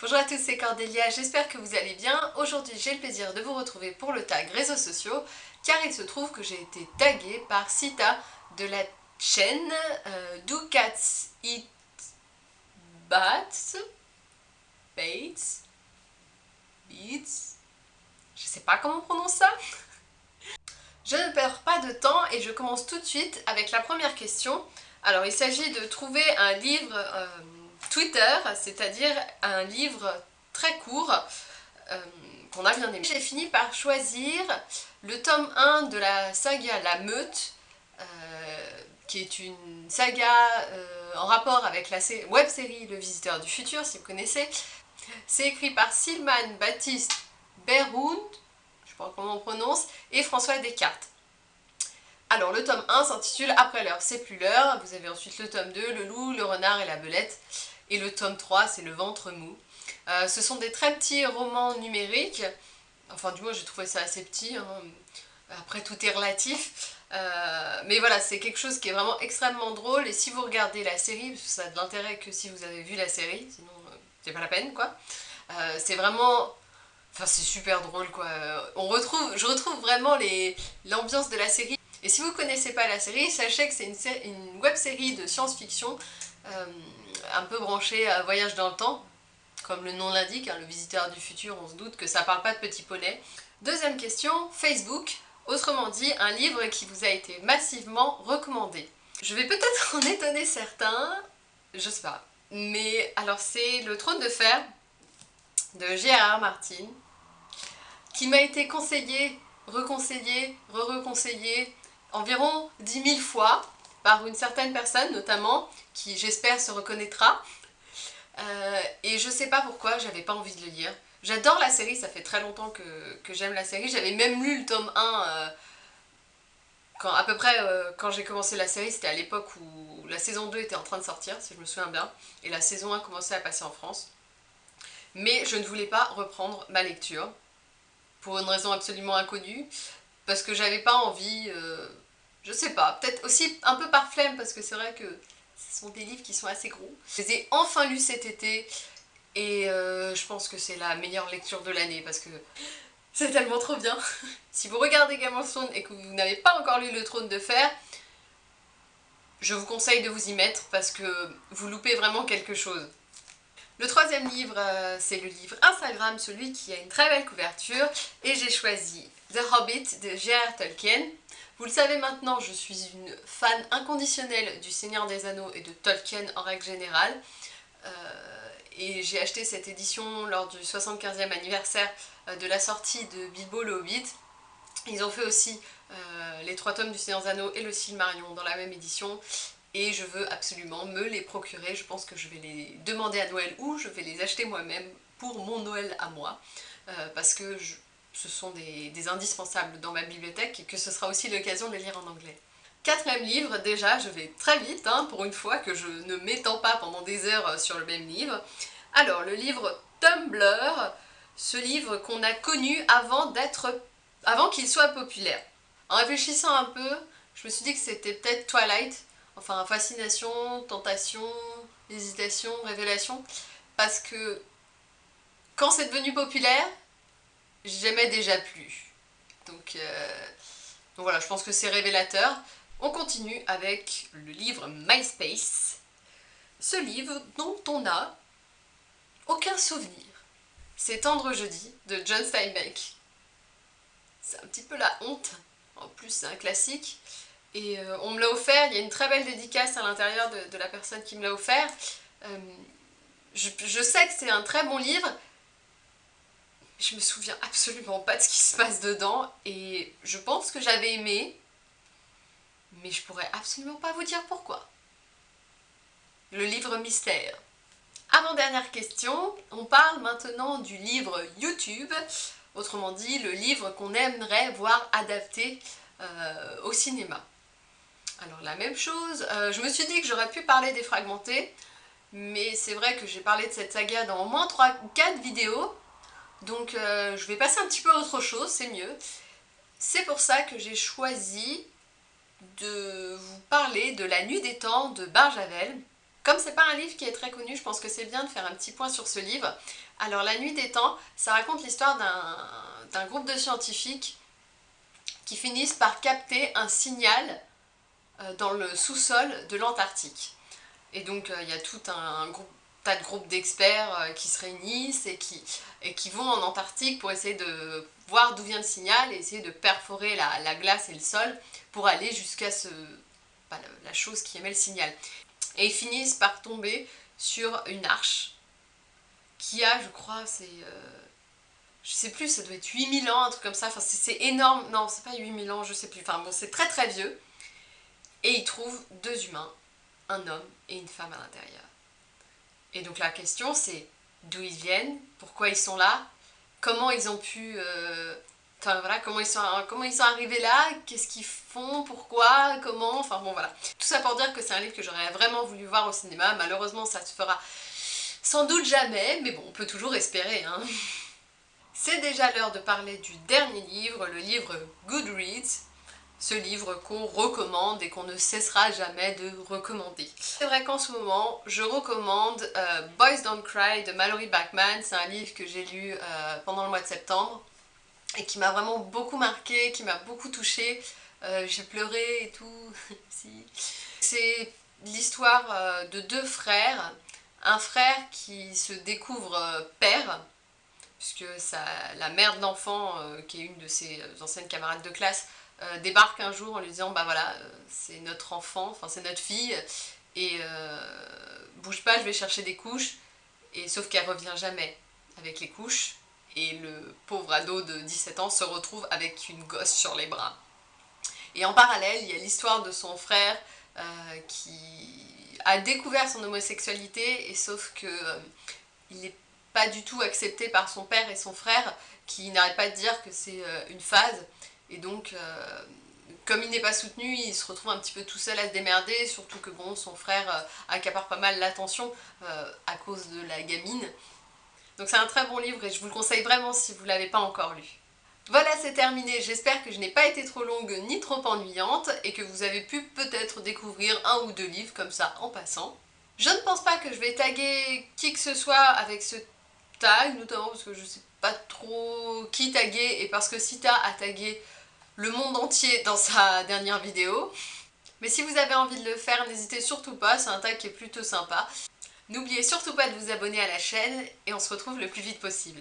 Bonjour à tous, c'est Cordélia, j'espère que vous allez bien. Aujourd'hui, j'ai le plaisir de vous retrouver pour le tag réseaux sociaux, car il se trouve que j'ai été taguée par Sita de la chaîne euh, Do Cats Eat Bats Bates Beats Je sais pas comment on prononce ça Je ne perds pas de temps et je commence tout de suite avec la première question. Alors, il s'agit de trouver un livre... Euh, Twitter, c'est-à-dire un livre très court euh, qu'on a bien aimé. J'ai fini par choisir le tome 1 de la saga La Meute, euh, qui est une saga euh, en rapport avec la web-série Le Visiteur du Futur, si vous connaissez. C'est écrit par Silman Baptiste Berhound, je sais pas comment on prononce, et François Descartes. Alors le tome 1 s'intitule Après l'heure, c'est plus l'heure. Vous avez ensuite le tome 2, Le loup, le renard et la belette. Et le tome 3, c'est Le ventre mou. Euh, ce sont des très petits romans numériques. Enfin, du moins, j'ai trouvé ça assez petit. Hein. Après, tout est relatif. Euh, mais voilà, c'est quelque chose qui est vraiment extrêmement drôle. Et si vous regardez la série, parce que ça a de l'intérêt que si vous avez vu la série, sinon euh, c'est pas la peine, quoi. c'est vraiment... Enfin, c'est super drôle, quoi. Je retrouve vraiment l'ambiance de la série. Et si vous connaissez pas la série, sachez que c'est une, web-série de science-fiction un peu branché à Voyage dans le temps, comme le nom l'indique, hein, le visiteur du futur, on se doute que ça parle pas de petits poneys. Deuxième question, Facebook, autrement dit, un livre qui vous a été massivement recommandé. Je vais peut-être en étonner certains, je sais pas, mais alors c'est Le Trône de Fer de Gérard Martin, qui m'a été conseillé, reconseillé, re-reconseillé environ 10 000 fois, par une certaine personne notamment, qui j'espère se reconnaîtra. Euh, et je sais pas pourquoi, j'avais pas envie de le lire. J'adore la série, ça fait très longtemps que, j'aime la série. J'avais même lu le tome 1 euh, quand, à peu près euh, quand j'ai commencé la série, c'était à l'époque où la saison 2 était en train de sortir, si je me souviens bien, et la saison 1 commençait à passer en France. Mais je ne voulais pas reprendre ma lecture, pour une raison absolument inconnue, parce que j'avais pas envie je sais pas, peut-être aussi un peu par flemme parce que c'est vrai que ce sont des livres qui sont assez gros. Je les ai enfin lus cet été et euh, je pense que c'est la meilleure lecture de l'année parce que c'est tellement trop bien. si vous regardez Game of et que vous n'avez pas encore lu Le Trône de Fer, je vous conseille de vous y mettre parce que vous loupez vraiment quelque chose. Le troisième livre, euh, c'est le livre Instagram, celui qui a une très belle couverture, et j'ai choisi The Hobbit de J.R. Tolkien. Vous le savez maintenant, je suis une fan inconditionnelle du Seigneur des Anneaux et de Tolkien en règle générale. Euh, et j'ai acheté cette édition lors du 75e anniversaire euh, de la sortie de Bilbo le Hobbit. Ils ont fait aussi euh, les trois tomes du Seigneur des Anneaux et le Silmarion dans la même édition. Et je veux absolument me les procurer. Je pense que je vais les demander à Noël ou je vais les acheter moi-même pour mon Noël à moi. parce que je, ce sont des, indispensables dans ma bibliothèque et que ce sera aussi l'occasion de les lire en anglais. Quatrième livre, déjà, je vais très vite, hein, pour une fois que je ne m'étends pas pendant des heures sur le même livre. Alors, le livre Tumblr, ce livre qu'on a connu avant d'être, avant qu'il soit populaire. En réfléchissant un peu, je me suis dit que c'était peut-être Twilight, enfin fascination, tentation, hésitation, révélation, parce que quand c'est devenu populaire, j'aimais déjà plus. Donc, euh, donc voilà, je pense que c'est révélateur. On continue avec le livre MySpace. Ce livre dont on n'a aucun souvenir. C'est Tendre Jeudi de John Steinbeck. C'est un petit peu la honte. En plus, c'est un classique. Et euh, on me l'a offert, il y a une très belle dédicace à l'intérieur de, la personne qui me l'a offert. Euh, je sais que c'est un très bon livre, je me souviens absolument pas de ce qui se passe dedans et je pense que j'avais aimé, mais je pourrais absolument pas vous dire pourquoi. Le livre mystère. Avant-dernière question, on parle maintenant du livre YouTube, autrement dit le livre qu'on aimerait voir adapté euh, au cinéma. Alors la même chose, euh, je me suis dit que j'aurais pu parler des fragmentés, mais c'est vrai que j'ai parlé de cette saga dans au moins 3 ou 4 vidéos, donc euh, je vais passer un petit peu à autre chose, c'est mieux. C'est pour ça que j'ai choisi de vous parler de La Nuit des Temps de Barjavel. Comme c'est pas un livre qui est très connu, je pense que c'est bien de faire un petit point sur ce livre. Alors La Nuit des Temps, ça raconte l'histoire d'un groupe de scientifiques qui finissent par capter un signal euh, dans le sous-sol de l'Antarctique. Et donc euh, il y a tout un tas de groupes d'experts euh, qui se réunissent et qui, et qui vont en Antarctique pour essayer de voir d'où vient le signal et essayer de perforer la, glace et le sol pour aller jusqu'à ce, la chose qui émet le signal. Et ils finissent par tomber sur une arche qui a, je crois, c'est... Euh, je sais plus, ça doit être 8000 ans, un truc comme ça, enfin c'est énorme, non c'est pas 8000 ans, je sais plus, enfin bon c'est très très vieux. Et ils trouvent deux humains, un homme et une femme à l'intérieur. Et donc la question c'est d'où ils viennent, pourquoi ils sont là, comment ils ont pu... Euh, voilà, comment ils, sont, comment ils sont arrivés là, qu'est-ce qu'ils font, pourquoi, comment, enfin bon voilà. Tout ça pour dire que c'est un livre que j'aurais vraiment voulu voir au cinéma, malheureusement ça se fera sans doute jamais, mais bon, on peut toujours espérer. Hein. C'est déjà l'heure de parler du dernier livre, le livre Goodreads, ce livre qu'on recommande et qu'on ne cessera jamais de recommander. C'est vrai qu'en ce moment, je recommande euh, Boys Don't Cry de Mallory Bachman. C'est un livre que j'ai lu euh, pendant le mois de septembre et qui m'a vraiment beaucoup marqué, qui m'a beaucoup touchée. Euh, j'ai pleuré et tout. C'est l'histoire de deux frères. Un frère qui se découvre père, puisque la mère de l'enfant, qui est une de ses anciennes camarades de classe, euh, débarque un jour en lui disant bah voilà euh, c'est notre enfant, enfin c'est notre fille et euh, bouge pas je vais chercher des couches et sauf qu'elle revient jamais avec les couches et le pauvre ado de 17 ans se retrouve avec une gosse sur les bras. Et en parallèle, il y a l'histoire de son frère qui a découvert son homosexualité et sauf que il n'est pas du tout accepté par son père et son frère qui n'arrêtent pas de dire que c'est une phase et donc, euh, comme il n'est pas soutenu, il se retrouve un petit peu tout seul à se démerder, surtout que bon, son frère euh, accapare pas mal l'attention euh, à cause de la gamine. Donc c'est un très bon livre et je vous le conseille vraiment si vous ne l'avez pas encore lu. Voilà, c'est terminé. J'espère que je n'ai pas été trop longue ni trop ennuyante et que vous avez pu peut-être découvrir un ou deux livres comme ça en passant. Je ne pense pas que je vais taguer qui que ce soit avec ce tag, notamment parce que je sais pas trop qui taguer et parce que Sita a tagué le monde entier dans sa dernière vidéo. Mais si vous avez envie de le faire, n'hésitez surtout pas, c'est un tag qui est plutôt sympa. N'oubliez surtout pas de vous abonner à la chaîne et on se retrouve le plus vite possible.